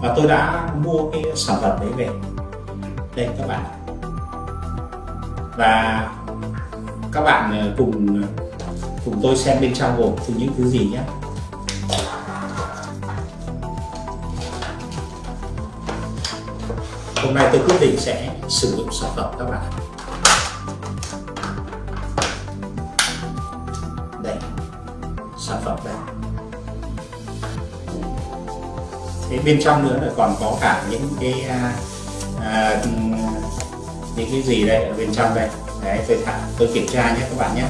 và tôi đã mua cái sản phẩm đấy về. Đây, các bạn. Và các bạn ờ, cùng cùng tôi xem bên trong gồm từ những thứ gì nhé. Hôm nay tôi quyết định sẽ sử dụng sản phẩm các bạn đây, sản phẩm đây thế bên trong nữa là còn có cả những cái à, à, những cái gì đây ở bên trong đây. Đấy tôi thả tôi kiểm tra nhé các bạn nhé.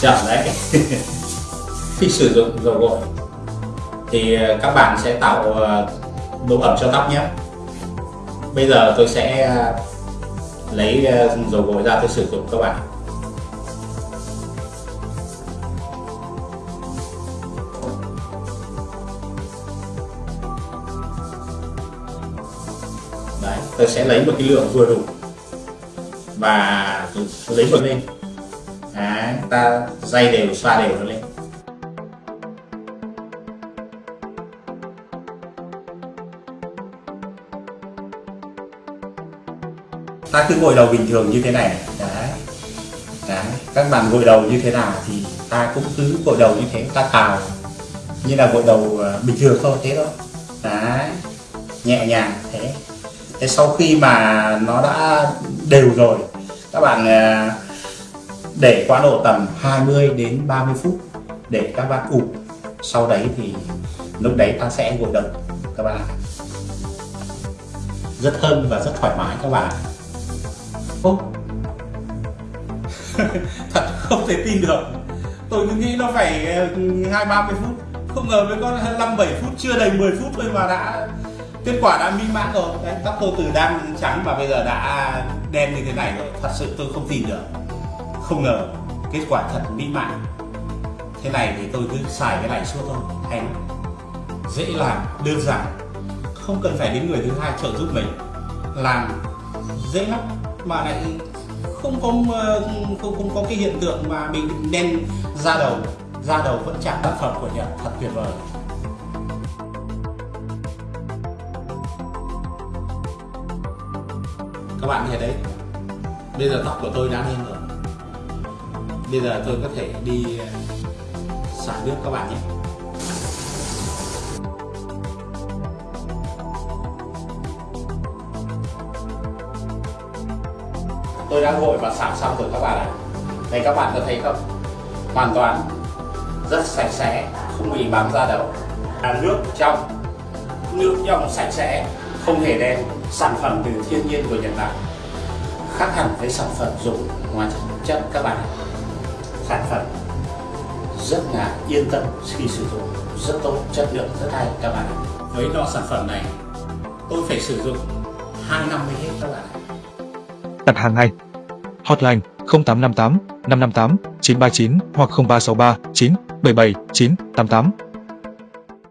Chậm đấy. Khi sử dụng dầu gội thì à, các bạn sẽ tạo à, độ ẩm cho tóc nhé. Bây giờ tôi sẽ lấy dầu gội ra tôi sử dụng các bạn. Ta tôi sẽ lấy một cái lượng vừa đủ. Và lấy một lên. Đấy, ta day đều xoa đều nó lên. Ta cứ gội đầu bình thường như thế này. Đấy. đấy các bạn gội đầu như thế nào thì ta cũng cứ gội đầu như thế ta cào như là gội đầu ờ, bình thường thôi thế thôi. Đấy nhẹ nhàng thế thế sau khi mà nó đã đều rồi, các bạn à, để quá độ tầm 20 đến 30 phút để các bạn ủ sau đấy thì lúc đấy ta sẽ gội đầu các bạn rất thơm và rất thoải mái các bạn Ô! Thật không thể tin được. Tôi cứ nghĩ nó phải ừ, hai ba mươi phút. Không ngờ mới có 5 7 phút, Chưa đầy 10 phút thôi mà đã Kết quả đã minh mãn rồi. Đấy, Tóc tôi từ đang trắng mà bây giờ đã đen như thế này rồi Thật sự tôi không tin được. Không ngờ kết quả thật mỹ mãn. Thế này thì tôi cứ xài cái này suốt thôi Hay Dễ làm, đơn giản. Không cần phải đến người thứ hai trợ giúp mình. Làm dễ lắm. Mà lại không có ờ, không không có cái hiện tượng mà bị đen da đầu. Da đầu vẫn chạm tác phẩm của Nhật. Thật tuyệt vời. Các bạn thấy đấy. Bây giờ tóc của tôi đã lên rồi. Bây giờ tôi có thể đi ờ, xả nước các bạn nhé. Tôi đã gội và xả xong rồi các bạn ạ. Đây các bạn có thấy không? Hoàn toàn rất sạch sẽ, không bị bám da đầu là nước trong nước trong sạch sẽ không hề đen sản phẩm từ thiên nhiên của Nhật Bản khác hẳn với sản phẩm dùng ngoài chất các bạn. Sản phẩm rất là yên tâm khi sử dụng, rất tốt, chất lượng rất hay các bạn với lọ sản phẩm này, tôi phải sử dụng 2 năm mới hết các bạn đặt hàng ngay. Hotline 0858 558 939 hoặc 0363 977 988